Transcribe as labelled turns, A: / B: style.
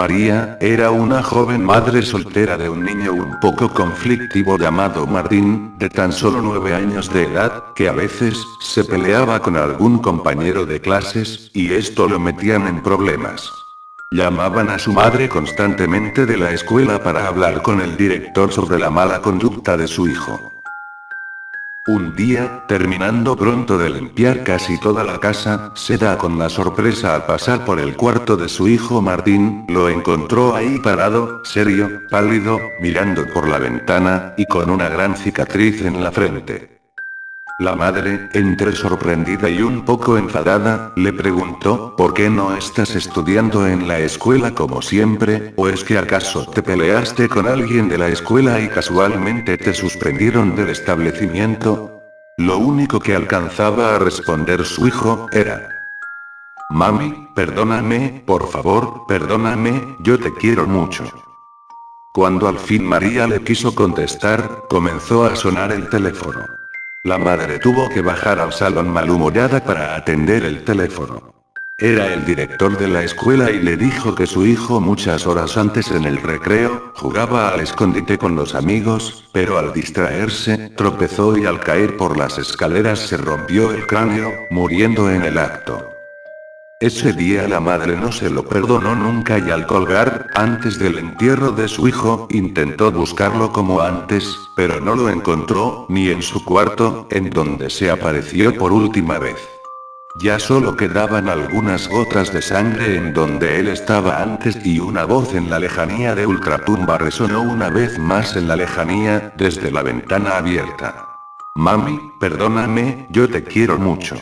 A: María, era una joven madre soltera de un niño un poco conflictivo llamado Martín, de tan solo nueve años de edad, que a veces, se peleaba con algún compañero de clases, y esto lo metían en problemas. Llamaban a su madre constantemente de la escuela para hablar con el director sobre la mala conducta de su hijo. Un día, terminando pronto de limpiar casi toda la casa, se da con la sorpresa al pasar por el cuarto de su hijo Martín, lo encontró ahí parado, serio, pálido, mirando por la ventana, y con una gran cicatriz en la frente. La madre, entre sorprendida y un poco enfadada, le preguntó, ¿por qué no estás estudiando en la escuela como siempre, o es que acaso te peleaste con alguien de la escuela y casualmente te suspendieron del establecimiento? Lo único que alcanzaba a responder su hijo, era, Mami, perdóname, por favor, perdóname, yo te quiero mucho. Cuando al fin María le quiso contestar, comenzó a sonar el teléfono. La madre tuvo que bajar al salón malhumorada para atender el teléfono. Era el director de la escuela y le dijo que su hijo muchas horas antes en el recreo, jugaba al escondite con los amigos, pero al distraerse, tropezó y al caer por las escaleras se rompió el cráneo, muriendo en el acto. Ese día la madre no se lo perdonó nunca y al colgar, antes del entierro de su hijo, intentó buscarlo como antes, pero no lo encontró, ni en su cuarto, en donde se apareció por última vez. Ya solo quedaban algunas gotas de sangre en donde él estaba antes y una voz en la lejanía de ultratumba resonó una vez más en la lejanía, desde la ventana abierta. Mami, perdóname, yo te quiero mucho.